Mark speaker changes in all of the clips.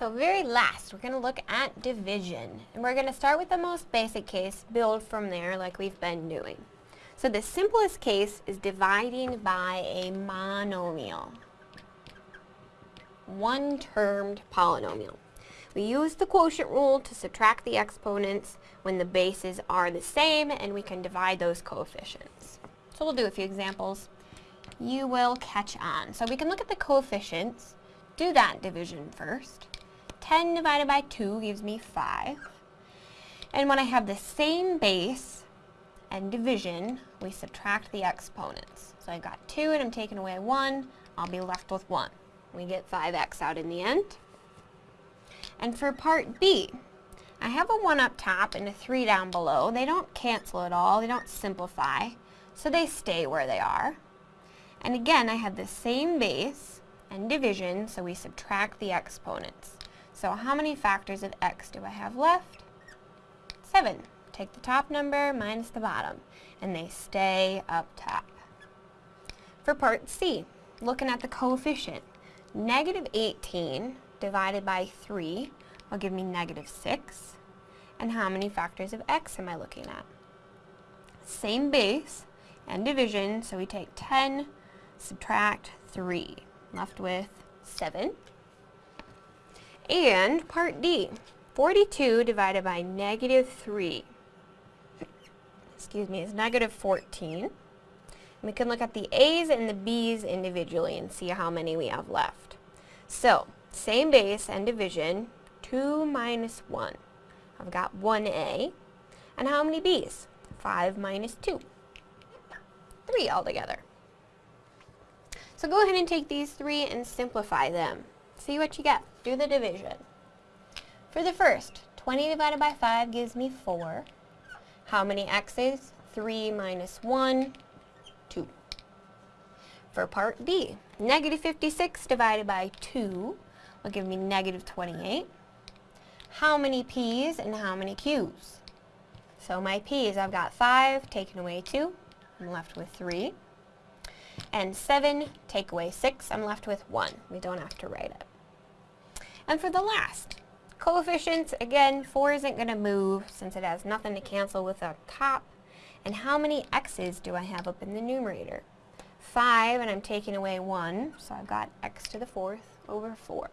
Speaker 1: So very last, we're going to look at division. And we're going to start with the most basic case, build from there like we've been doing. So the simplest case is dividing by a monomial, one-termed polynomial. We use the quotient rule to subtract the exponents when the bases are the same and we can divide those coefficients. So we'll do a few examples. You will catch on. So we can look at the coefficients, do that division first. 10 divided by 2 gives me 5. And when I have the same base and division, we subtract the exponents. So I've got 2 and I'm taking away 1, I'll be left with 1. We get 5x out in the end. And for part B, I have a 1 up top and a 3 down below. They don't cancel at all, they don't simplify, so they stay where they are. And again, I have the same base and division, so we subtract the exponents. So how many factors of x do I have left? 7. Take the top number minus the bottom, and they stay up top. For part C, looking at the coefficient, negative 18 divided by 3 will give me negative 6. And how many factors of x am I looking at? Same base and division, so we take 10, subtract 3, left with 7. And part D, 42 divided by negative 3, excuse me, is negative 14. we can look at the A's and the B's individually and see how many we have left. So, same base and division, 2 minus 1. I've got 1a. And how many b's? 5 minus 2. 3 altogether. So go ahead and take these three and simplify them. See what you get. Do the division. For the first, 20 divided by 5 gives me 4. How many x's? 3 minus 1, 2. For part B, negative 56 divided by 2 will give me negative 28. How many p's and how many q's? So my p's, I've got 5, taken away 2, I'm left with 3. And 7, take away 6, I'm left with 1. We don't have to write it. And for the last, coefficients, again, 4 isn't going to move since it has nothing to cancel with the top. And how many x's do I have up in the numerator? 5, and I'm taking away 1, so I've got x to the fourth over 4.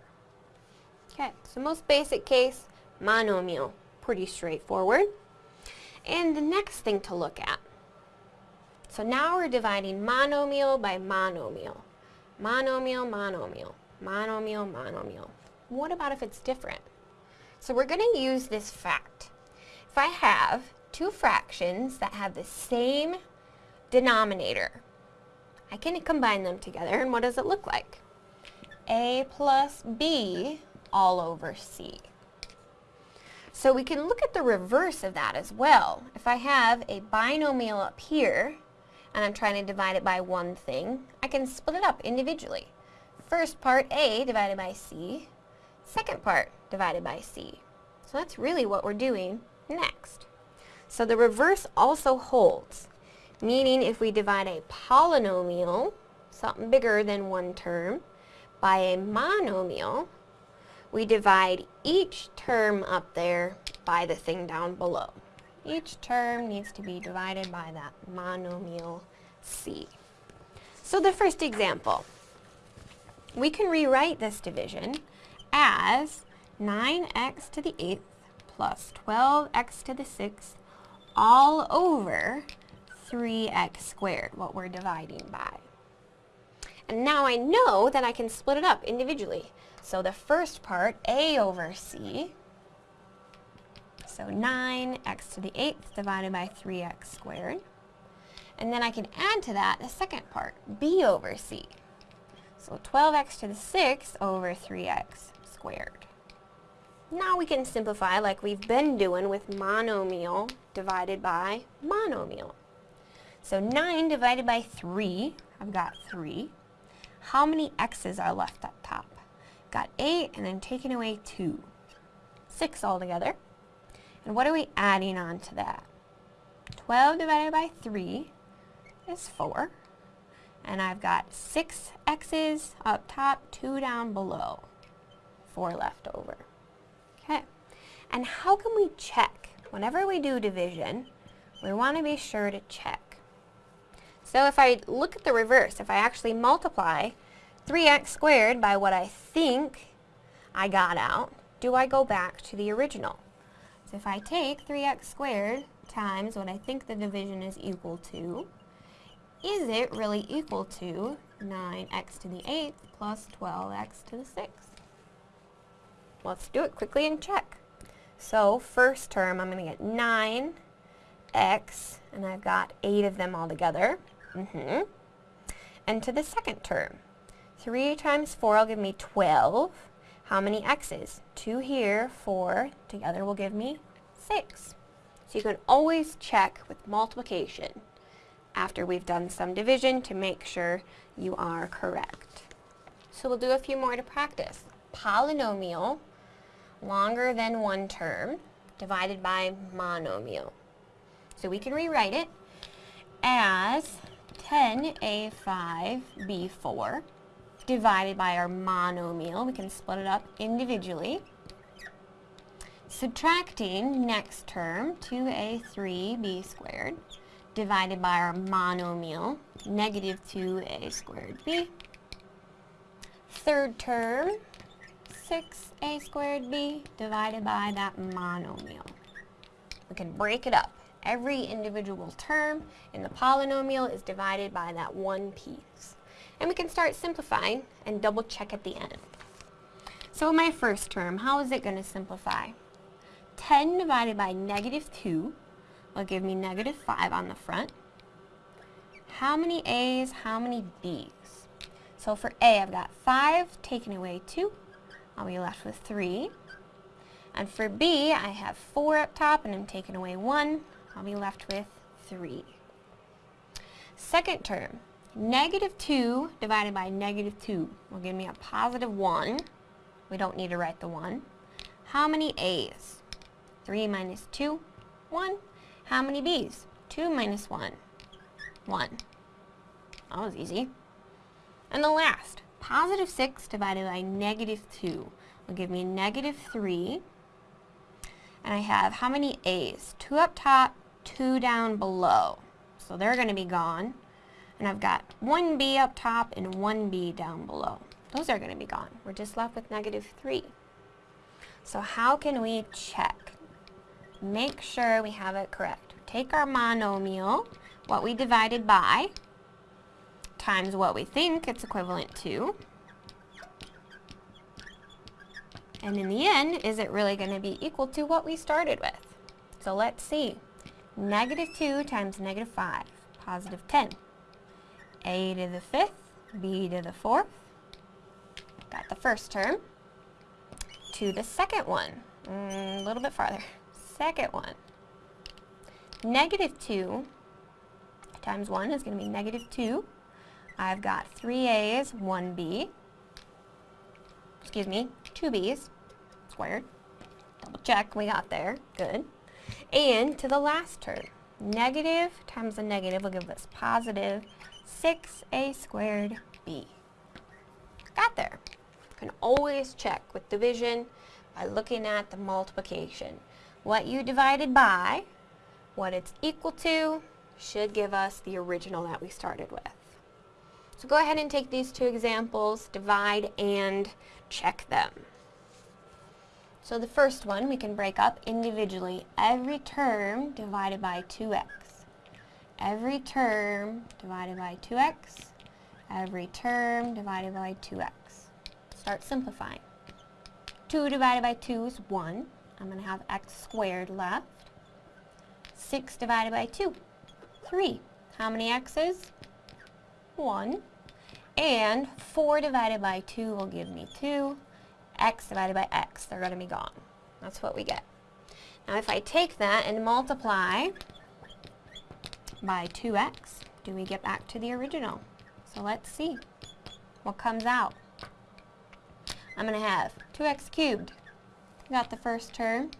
Speaker 1: Okay, so most basic case, monomial. Pretty straightforward. And the next thing to look at. So now we're dividing monomial by monomial. Monomial, monomial, monomial, monomial. What about if it's different? So we're going to use this fact. If I have two fractions that have the same denominator, I can combine them together and what does it look like? a plus b all over C. So we can look at the reverse of that as well. If I have a binomial up here, and I'm trying to divide it by one thing, I can split it up individually. First part A divided by C, second part divided by C. So that's really what we're doing next. So the reverse also holds, meaning if we divide a polynomial, something bigger than one term, by a monomial, we divide each term up there by the thing down below. Each term needs to be divided by that monomial c. So the first example, we can rewrite this division as 9x to the 8th plus 12x to the 6th all over 3x squared, what we're dividing by. And now I know that I can split it up individually. So the first part, a over c, so 9x to the 8th divided by 3x squared. And then I can add to that the second part, b over c. So 12x to the 6th over 3x squared. Now we can simplify like we've been doing with monomial divided by monomial. So 9 divided by 3, I've got 3. How many x's are left up top? Got 8 and then taking away 2. 6 altogether. And what are we adding on to that? 12 divided by 3 is 4. And I've got 6 x's up top, 2 down below. 4 left over. Okay, and how can we check? Whenever we do division, we want to be sure to check. So if I look at the reverse, if I actually multiply 3x squared by what I think I got out, do I go back to the original? So if I take 3x squared times what I think the division is equal to, is it really equal to 9x to the 8th plus 12x to the 6th? Let's do it quickly and check. So first term, I'm going to get 9x, and I've got 8 of them all together. Mm -hmm. And to the second term, 3 times 4 will give me 12. How many x's? 2 here, 4. Together will give me 6. So you can always check with multiplication after we've done some division to make sure you are correct. So we'll do a few more to practice. Polynomial, longer than one term, divided by monomial. So we can rewrite it as 10a5b4 divided by our monomial. We can split it up individually. Subtracting next term, 2a3b squared, divided by our monomial, negative 2a squared b. Third term, 6a squared b, divided by that monomial. We can break it up. Every individual term in the polynomial is divided by that one piece. And we can start simplifying and double check at the end. So my first term, how is it going to simplify? 10 divided by negative 2 will give me negative 5 on the front. How many A's, how many B's? So for A, I've got 5 taken away 2. I'll be left with 3. And for B, I have 4 up top and I'm taking away 1. I'll be left with 3. Second term, negative 2 divided by negative 2 will give me a positive 1. We don't need to write the 1. How many A's? 3 minus 2, 1. How many b's? 2 minus 1, 1. That was easy. And the last, positive 6 divided by negative 2 will give me negative 3. And I have how many a's? 2 up top, 2 down below. So they're going to be gone. And I've got 1b up top and 1b down below. Those are going to be gone. We're just left with negative 3. So how can we check? make sure we have it correct. Take our monomial, what we divided by, times what we think it's equivalent to. And in the end, is it really going to be equal to what we started with? So let's see. Negative 2 times negative 5, positive 10. A to the fifth, B to the fourth. Got the first term. To the second one, mm, a little bit farther second one. Negative 2 times 1 is going to be negative 2. I've got 3 A's, 1 B. Excuse me, 2 B's squared. Double check, we got there. Good. And to the last term, negative times a negative will give us positive 6A squared B. Got there. You can always check with division by looking at the multiplication what you divided by, what it's equal to, should give us the original that we started with. So go ahead and take these two examples, divide and check them. So the first one we can break up individually. Every term divided by 2x. Every term divided by 2x. Every term divided by 2x. Start simplifying. 2 divided by 2 is 1. I'm going to have x squared left. 6 divided by 2, 3. How many x's? 1. And 4 divided by 2 will give me 2. x divided by x, they're going to be gone. That's what we get. Now if I take that and multiply by 2x, do we get back to the original? So let's see what comes out. I'm going to have 2x cubed got the first term.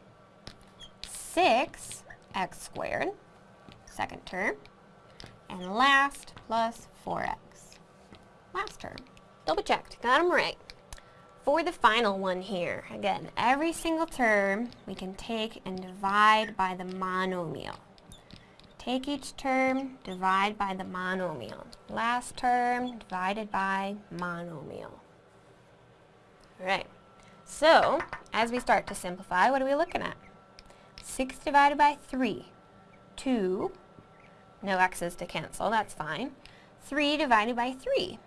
Speaker 1: 6x squared, second term. And last plus 4x, last term. Double checked, got them right. for the final one here, again, every single term we can take and divide by the monomial. Take each term, divide by the monomial. Last term divided by monomial. Alright, so as we start to simplify, what are we looking at? 6 divided by 3, 2, no x's to cancel, that's fine. 3 divided by 3,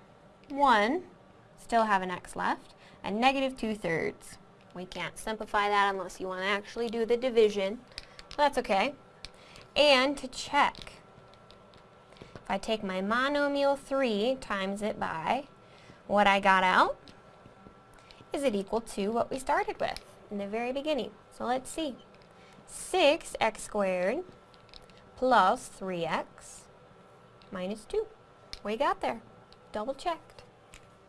Speaker 1: 1, still have an x left, and negative 2 thirds. We can't simplify that unless you want to actually do the division. That's okay. And to check, if I take my monomial 3 times it by what I got out, is it equal to what we started with in the very beginning? So let's see. 6x squared plus 3x minus 2. We got there. Double check.